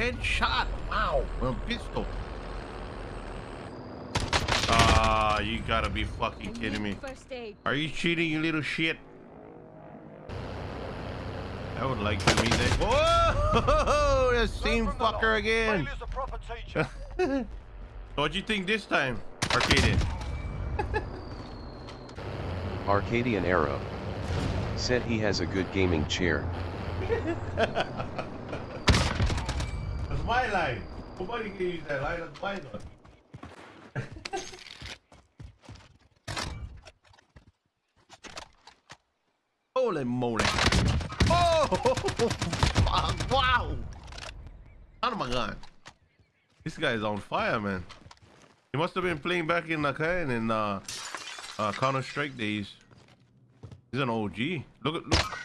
Headshot. Wow. With a pistol. Ah, you gotta be fucking kidding me. Are you cheating, you little shit? I would like to meet that. Whoa! The same fucker again. Failure's a proper teacher. What'd you think this time, Arcadian? Arcadian Arrow. Said he has a good gaming chair. My line. Nobody can use that line. That's my line. Holy moly. Oh! Wow! Out of my gun. This guy is on fire, man. He must have been playing back in the can in uh, uh, Counter Strike days. He's an OG. Look at look.